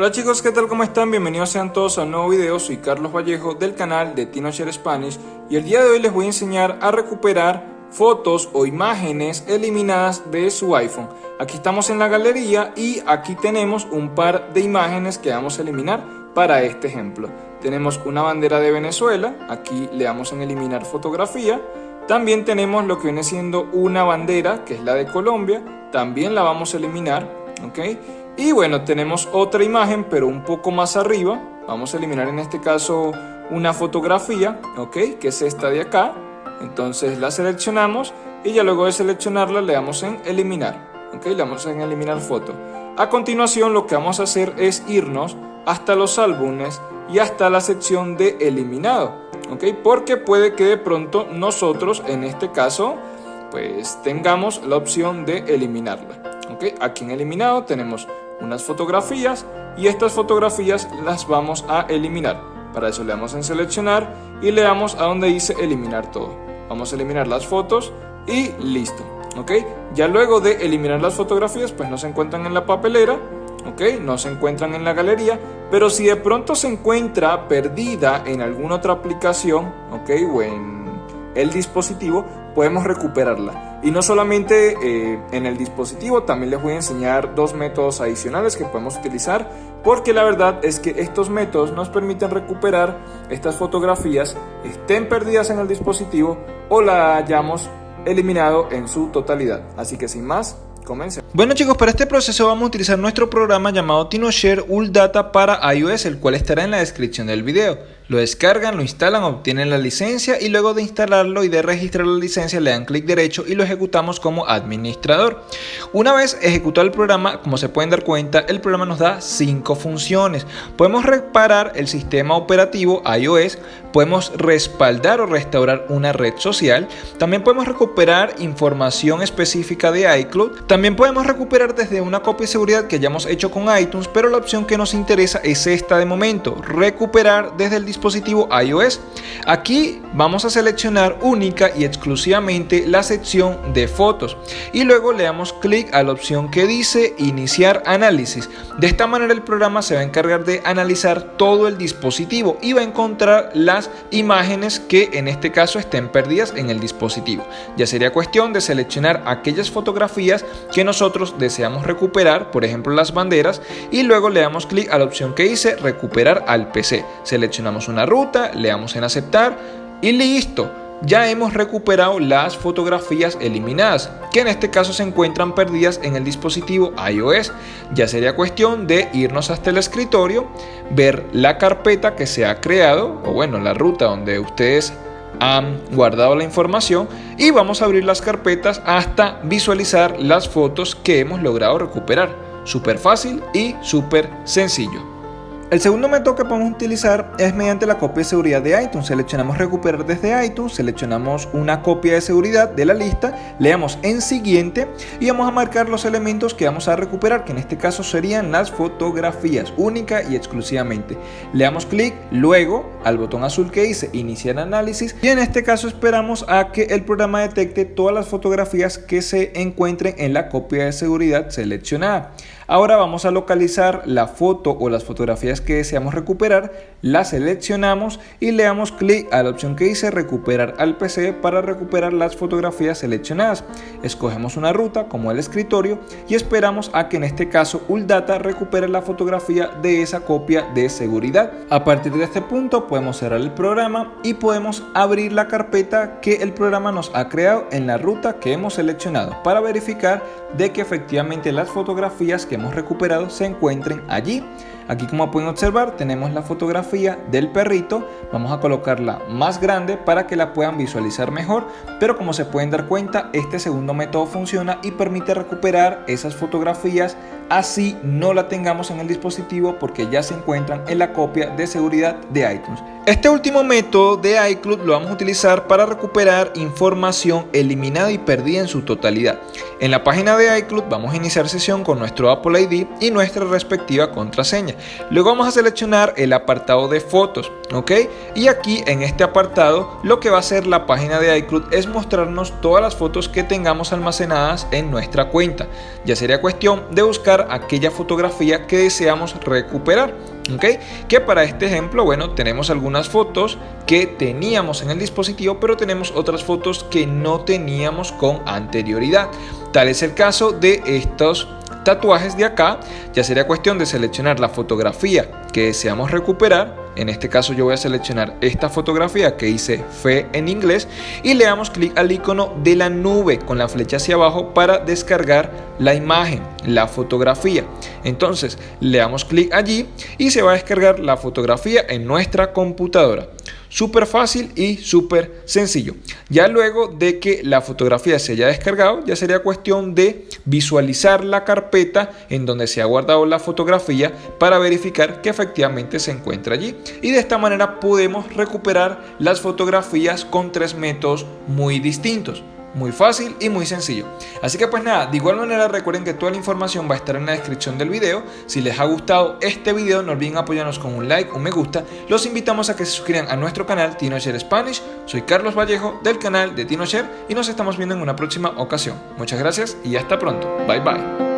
Hola chicos, ¿qué tal? ¿Cómo están? Bienvenidos sean todos a un nuevo video, soy Carlos Vallejo del canal de TinoShare Spanish y el día de hoy les voy a enseñar a recuperar fotos o imágenes eliminadas de su iPhone. Aquí estamos en la galería y aquí tenemos un par de imágenes que vamos a eliminar para este ejemplo. Tenemos una bandera de Venezuela, aquí le damos en eliminar fotografía. También tenemos lo que viene siendo una bandera, que es la de Colombia, también la vamos a eliminar, ¿ok? Y bueno, tenemos otra imagen, pero un poco más arriba. Vamos a eliminar en este caso una fotografía, ¿ok? Que es esta de acá. Entonces la seleccionamos y ya luego de seleccionarla le damos en eliminar, ¿ok? Le damos en eliminar foto. A continuación lo que vamos a hacer es irnos hasta los álbumes y hasta la sección de eliminado, ¿ok? Porque puede que de pronto nosotros, en este caso, pues tengamos la opción de eliminarla. Aquí en eliminado tenemos unas fotografías y estas fotografías las vamos a eliminar. Para eso le damos en seleccionar y le damos a donde dice eliminar todo. Vamos a eliminar las fotos y listo. ¿ok? Ya luego de eliminar las fotografías pues no se encuentran en la papelera, ¿ok? No se encuentran en la galería, pero si de pronto se encuentra perdida en alguna otra aplicación, ¿ok? O en el dispositivo, podemos recuperarla. Y no solamente eh, en el dispositivo, también les voy a enseñar dos métodos adicionales que podemos utilizar, porque la verdad es que estos métodos nos permiten recuperar estas fotografías, estén perdidas en el dispositivo o la hayamos eliminado en su totalidad. Así que sin más, Bueno chicos, para este proceso vamos a utilizar nuestro programa llamado TinoShare Data para iOS, el cual estará en la descripción del video. Lo descargan, lo instalan, obtienen la licencia y luego de instalarlo y de registrar la licencia le dan clic derecho y lo ejecutamos como administrador. Una vez ejecutado el programa, como se pueden dar cuenta, el programa nos da cinco funciones. Podemos reparar el sistema operativo iOS, podemos respaldar o restaurar una red social, también podemos recuperar información específica de iCloud, podemos recuperar desde una copia de seguridad que hayamos hecho con iTunes, pero la opción que nos interesa es esta de momento, recuperar desde el dispositivo iOS. Aquí vamos a seleccionar única y exclusivamente la sección de fotos y luego le damos clic a la opción que dice iniciar análisis. De esta manera el programa se va a encargar de analizar todo el dispositivo y va a encontrar las imágenes que en este caso estén perdidas en el dispositivo. Ya sería cuestión de seleccionar aquellas fotografías que nosotros deseamos recuperar, por ejemplo las banderas, y luego le damos clic a la opción que dice recuperar al PC. Seleccionamos una ruta, le damos en aceptar y listo. Ya hemos recuperado las fotografías eliminadas, que en este caso se encuentran perdidas en el dispositivo iOS. Ya sería cuestión de irnos hasta el escritorio, ver la carpeta que se ha creado, o bueno, la ruta donde ustedes han guardado la información y vamos a abrir las carpetas hasta visualizar las fotos que hemos logrado recuperar. Súper fácil y súper sencillo. El segundo método que podemos utilizar es mediante la copia de seguridad de iTunes. Seleccionamos recuperar desde iTunes, seleccionamos una copia de seguridad de la lista, le damos en siguiente y vamos a marcar los elementos que vamos a recuperar, que en este caso serían las fotografías, única y exclusivamente. Le damos clic luego al botón azul que dice iniciar análisis y en este caso esperamos a que el programa detecte todas las fotografías que se encuentren en la copia de seguridad seleccionada. Ahora vamos a localizar la foto o las fotografías que deseamos recuperar, la seleccionamos y le damos clic a la opción que dice recuperar al PC para recuperar las fotografías seleccionadas. Escogemos una ruta como el escritorio y esperamos a que en este caso ULDATA recupere la fotografía de esa copia de seguridad. A partir de este punto podemos cerrar el programa y podemos abrir la carpeta que el programa nos ha creado en la ruta que hemos seleccionado para verificar de que efectivamente las fotografías que hemos recuperado se encuentren allí. Aquí como pueden observar tenemos la fotografía del perrito, vamos a colocarla más grande para que la puedan visualizar mejor, pero como se pueden dar cuenta este segundo método funciona y permite recuperar esas fotografías así no la tengamos en el dispositivo porque ya se encuentran en la copia de seguridad de iTunes. Este último método de iCloud lo vamos a utilizar para recuperar información eliminada y perdida en su totalidad. En la página de iCloud vamos a iniciar sesión con nuestro Apple ID y nuestra respectiva contraseña. Luego vamos a seleccionar el apartado de fotos, ¿ok? Y aquí en este apartado lo que va a hacer la página de iCloud es mostrarnos todas las fotos que tengamos almacenadas en nuestra cuenta. Ya sería cuestión de buscar aquella fotografía que deseamos recuperar. ¿ok? Que para este ejemplo, bueno, tenemos algunas fotos que teníamos en el dispositivo, pero tenemos otras fotos que no teníamos con anterioridad. Tal es el caso de estos tatuajes de acá, ya sería cuestión de seleccionar la fotografía que deseamos recuperar. En este caso yo voy a seleccionar esta fotografía que hice fe en inglés y le damos clic al icono de la nube con la flecha hacia abajo para descargar la imagen, la fotografía. Entonces le damos clic allí y se va a descargar la fotografía en nuestra computadora. Súper fácil y súper sencillo. Ya luego de que la fotografía se haya descargado, ya sería cuestión de visualizar la carpeta en donde se ha guardado la fotografía para verificar que efectivamente se encuentra allí. Y de esta manera podemos recuperar las fotografías con tres métodos muy distintos. Muy fácil y muy sencillo. Así que pues nada, de igual manera recuerden que toda la información va a estar en la descripción del video. Si les ha gustado este video no olviden apoyarnos con un like, un me gusta. Los invitamos a que se suscriban a nuestro canal TinoShare Spanish. Soy Carlos Vallejo del canal de TinoShare y nos estamos viendo en una próxima ocasión. Muchas gracias y hasta pronto. Bye bye.